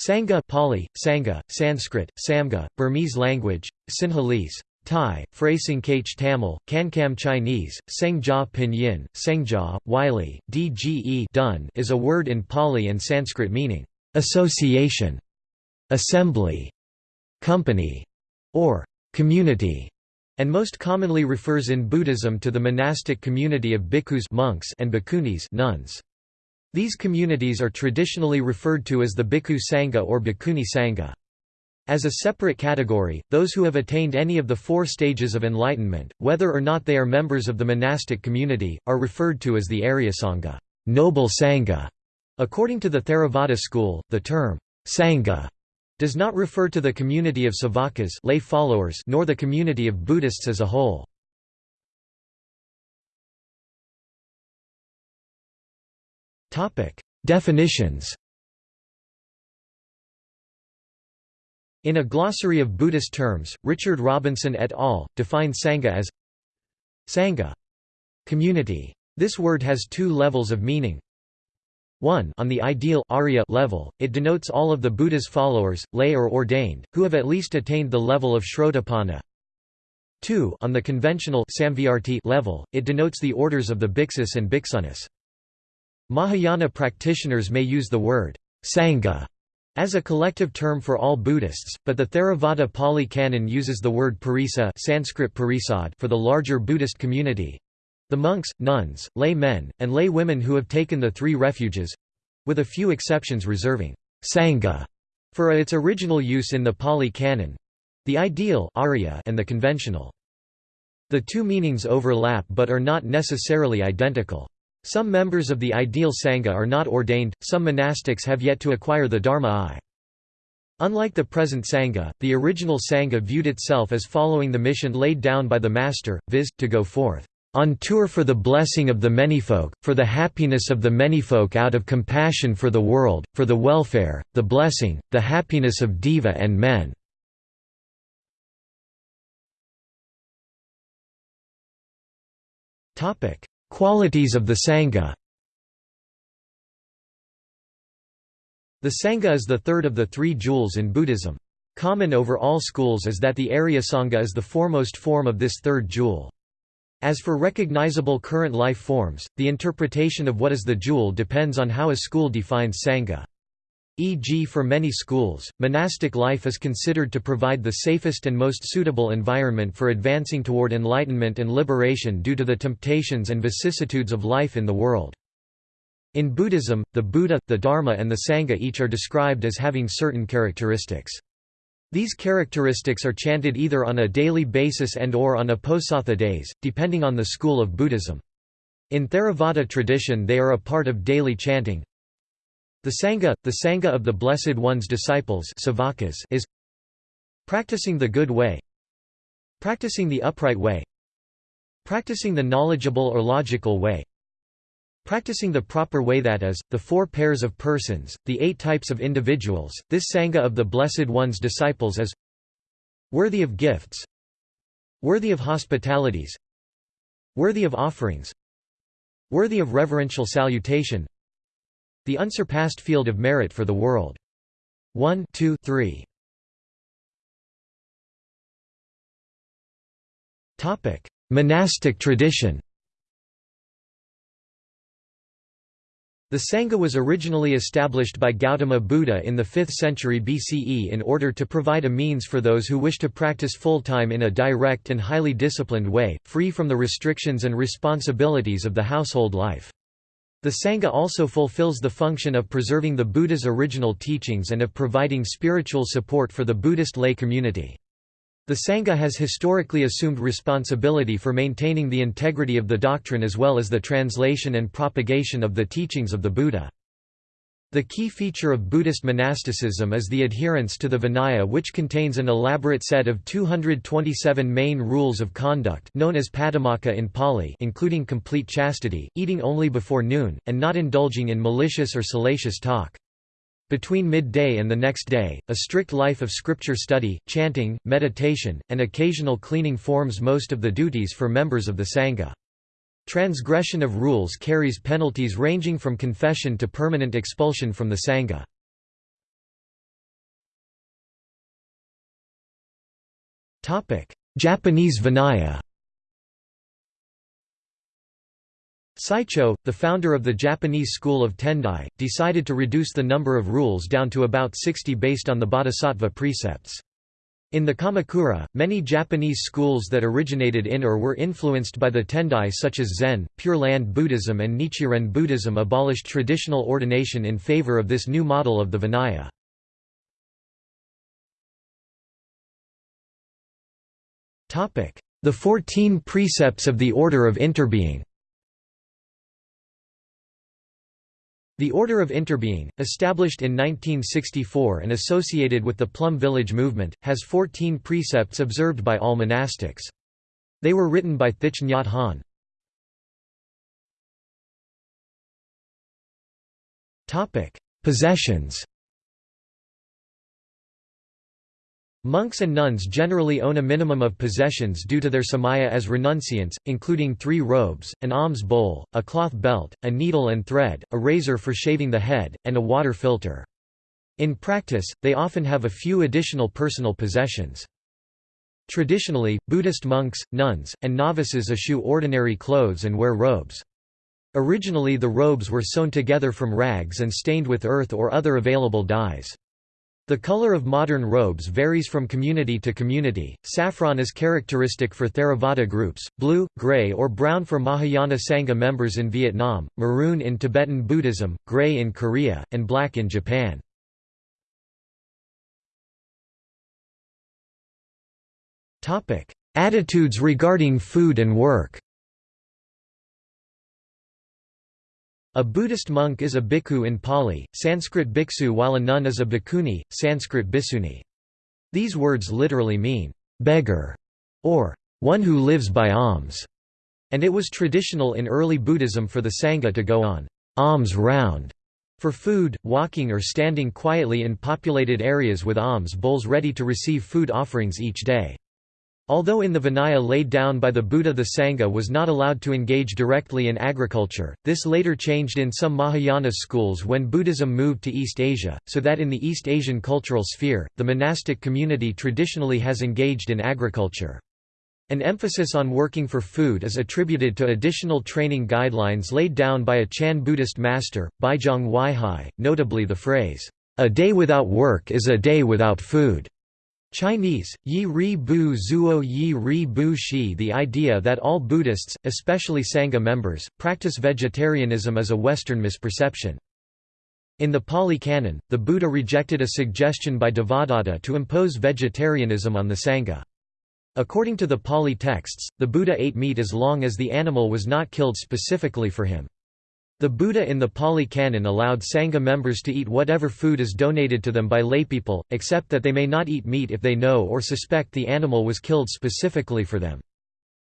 Sangha Pali, Sangha, Sanskrit, Samga, Burmese language, Sinhalese, Thai, Phrasing Tamil, Kankam Chinese, Sengjia Pinyin, Sengjia, Wylie, Dge dun is a word in Pali and Sanskrit meaning, association, assembly, company, or community, and most commonly refers in Buddhism to the monastic community of bhikkhus monks and bhikkhunis nuns. These communities are traditionally referred to as the Bhikkhu Sangha or Bhikkhuni Sangha. As a separate category, those who have attained any of the four stages of enlightenment, whether or not they are members of the monastic community, are referred to as the Aryasangha noble Sangha". According to the Theravada school, the term Sangha does not refer to the community of Savakas lay followers nor the community of Buddhists as a whole. Definitions In a glossary of Buddhist terms, Richard Robinson et al. define Sangha as Sangha community. This word has two levels of meaning. 1 On the ideal Arya level, it denotes all of the Buddha's followers, lay or ordained, who have at least attained the level of Shrotapanna. 2 On the conventional level, it denotes the orders of the Bhiksus and Bhiksunis. Mahayana practitioners may use the word Sangha as a collective term for all Buddhists, but the Theravada Pali Canon uses the word parisa Sanskrit parisad for the larger Buddhist community the monks, nuns, lay men, and lay women who have taken the three refuges with a few exceptions reserving Sangha for its original use in the Pali Canon the ideal Arya and the conventional. The two meanings overlap but are not necessarily identical. Some members of the ideal Sangha are not ordained, some monastics have yet to acquire the Dharma eye. Unlike the present Sangha, the original Sangha viewed itself as following the mission laid down by the Master, viz., to go forth, "...on tour for the blessing of the manyfolk, for the happiness of the manyfolk out of compassion for the world, for the welfare, the blessing, the happiness of Deva and men." Qualities of the Sangha The Sangha is the third of the three jewels in Buddhism. Common over all schools is that the Arya Sangha is the foremost form of this third jewel. As for recognizable current life forms, the interpretation of what is the jewel depends on how a school defines Sangha. E.g. for many schools, monastic life is considered to provide the safest and most suitable environment for advancing toward enlightenment and liberation due to the temptations and vicissitudes of life in the world. In Buddhism, the Buddha, the Dharma and the Sangha each are described as having certain characteristics. These characteristics are chanted either on a daily basis and or on Uposatha days, depending on the school of Buddhism. In Theravada tradition they are a part of daily chanting, the Sangha, the Sangha of the Blessed One's disciples is practicing the good way practicing the upright way practicing the knowledgeable or logical way practicing the proper way that is, the four pairs of persons, the eight types of individuals, this Sangha of the Blessed One's disciples is worthy of gifts worthy of hospitalities worthy of offerings worthy of reverential salutation the unsurpassed field of merit for the world. 1 2 3 Monastic tradition The Sangha was originally established by Gautama Buddha in the 5th century BCE in order to provide a means for those who wish to practice full-time in a direct and highly disciplined way, free from the restrictions and responsibilities of the household life. The Sangha also fulfills the function of preserving the Buddha's original teachings and of providing spiritual support for the Buddhist lay community. The Sangha has historically assumed responsibility for maintaining the integrity of the doctrine as well as the translation and propagation of the teachings of the Buddha. The key feature of Buddhist monasticism is the adherence to the Vinaya which contains an elaborate set of 227 main rules of conduct known as Patimokkha in Pali including complete chastity, eating only before noon, and not indulging in malicious or salacious talk. Between midday and the next day, a strict life of scripture study, chanting, meditation, and occasional cleaning forms most of the duties for members of the Sangha. Transgression of rules carries penalties ranging from confession to permanent expulsion from the Sangha. Japanese Vinaya Saicho, the founder of the Japanese school of Tendai, decided to reduce the number of rules down to about 60 based on the bodhisattva precepts. In the Kamakura, many Japanese schools that originated in or were influenced by the Tendai such as Zen, Pure Land Buddhism and Nichiren Buddhism abolished traditional ordination in favor of this new model of the Vinaya. The Fourteen Precepts of the Order of Interbeing The Order of Interbeing, established in 1964 and associated with the Plum Village movement, has 14 precepts observed by all monastics. They were written by Thich Nhat Hanh. Possessions Monks and nuns generally own a minimum of possessions due to their samaya as renunciants, including three robes, an alms bowl, a cloth belt, a needle and thread, a razor for shaving the head, and a water filter. In practice, they often have a few additional personal possessions. Traditionally, Buddhist monks, nuns, and novices eschew ordinary clothes and wear robes. Originally the robes were sewn together from rags and stained with earth or other available dyes. The color of modern robes varies from community to community. Saffron is characteristic for Theravada groups, blue, gray, or brown for Mahayana Sangha members in Vietnam, maroon in Tibetan Buddhism, gray in Korea, and black in Japan. Topic: Attitudes regarding food and work. A Buddhist monk is a bhikkhu in Pali, Sanskrit bhiksu while a nun is a bhikkhuni, Sanskrit bhiksuni. These words literally mean, beggar, or one who lives by alms, and it was traditional in early Buddhism for the Sangha to go on alms round for food, walking or standing quietly in populated areas with alms bowls ready to receive food offerings each day. Although in the Vinaya laid down by the Buddha the Sangha was not allowed to engage directly in agriculture, this later changed in some Mahayana schools when Buddhism moved to East Asia, so that in the East Asian cultural sphere, the monastic community traditionally has engaged in agriculture. An emphasis on working for food is attributed to additional training guidelines laid down by a Chan Buddhist master, Baizhang Huaihai, notably the phrase, "'A day without work is a day without food' Chinese, Yi Ri Bu Zuo Yi Ri Bu Shi The idea that all Buddhists, especially Sangha members, practice vegetarianism is a Western misperception. In the Pali Canon, the Buddha rejected a suggestion by Devadatta to impose vegetarianism on the Sangha. According to the Pali texts, the Buddha ate meat as long as the animal was not killed specifically for him. The Buddha in the Pali Canon allowed Sangha members to eat whatever food is donated to them by laypeople, except that they may not eat meat if they know or suspect the animal was killed specifically for them.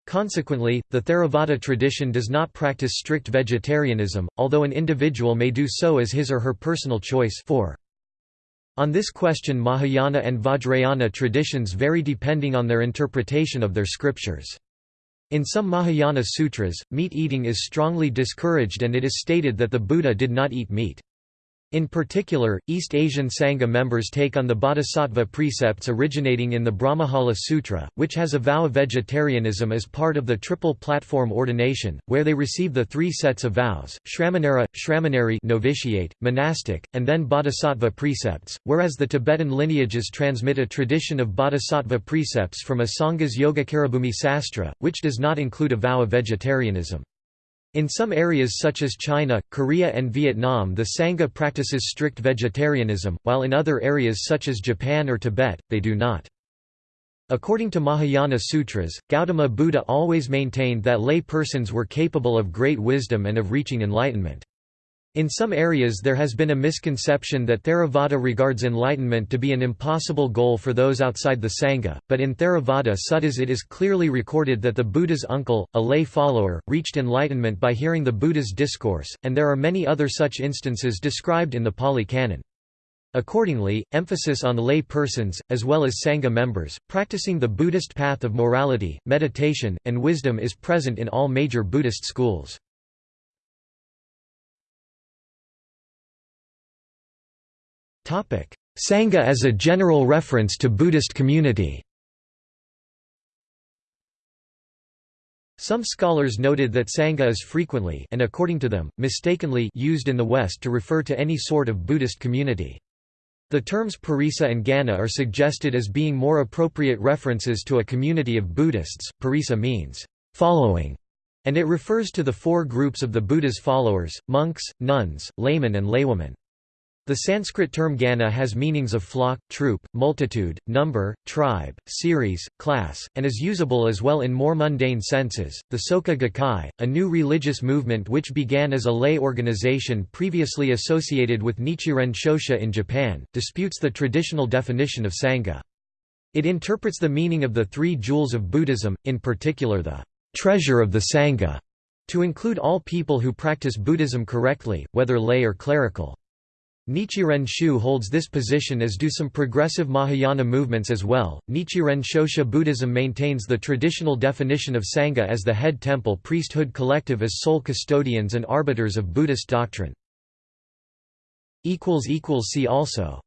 Consequently, the Theravada tradition does not practice strict vegetarianism, although an individual may do so as his or her personal choice for. On this question Mahayana and Vajrayana traditions vary depending on their interpretation of their scriptures. In some Mahayana sutras, meat eating is strongly discouraged and it is stated that the Buddha did not eat meat. In particular, East Asian Sangha members take on the bodhisattva precepts originating in the Brahmajala Sutra, which has a vow of vegetarianism as part of the triple platform ordination, where they receive the three sets of vows, Shramanera, Shramaneri novitiate, monastic, and then bodhisattva precepts, whereas the Tibetan lineages transmit a tradition of bodhisattva precepts from a Sangha's Yogacarabhumi Sastra, which does not include a vow of vegetarianism. In some areas such as China, Korea and Vietnam the Sangha practices strict vegetarianism, while in other areas such as Japan or Tibet, they do not. According to Mahayana sutras, Gautama Buddha always maintained that lay persons were capable of great wisdom and of reaching enlightenment. In some areas there has been a misconception that Theravada regards enlightenment to be an impossible goal for those outside the Sangha, but in Theravada suttas it is clearly recorded that the Buddha's uncle, a lay follower, reached enlightenment by hearing the Buddha's discourse, and there are many other such instances described in the Pali Canon. Accordingly, emphasis on lay persons, as well as Sangha members, practicing the Buddhist path of morality, meditation, and wisdom is present in all major Buddhist schools. Sangha as a general reference to Buddhist community Some scholars noted that Sangha is frequently and according to them, mistakenly used in the West to refer to any sort of Buddhist community. The terms Parisa and Gana are suggested as being more appropriate references to a community of Buddhists. Parisa means following, and it refers to the four groups of the Buddha's followers, monks, nuns, laymen and laywomen. The Sanskrit term Gana has meanings of flock, troop, multitude, number, tribe, series, class, and is usable as well in more mundane senses. The Soka Gakkai, a new religious movement which began as a lay organization previously associated with Nichiren Shoshu in Japan, disputes the traditional definition of Sangha. It interprets the meaning of the three jewels of Buddhism, in particular the treasure of the Sangha, to include all people who practice Buddhism correctly, whether lay or clerical. Nichiren Shu holds this position as do some progressive Mahayana movements as well. Nichiren Shoshu Buddhism maintains the traditional definition of Sangha as the head temple priesthood collective as sole custodians and arbiters of Buddhist doctrine. See also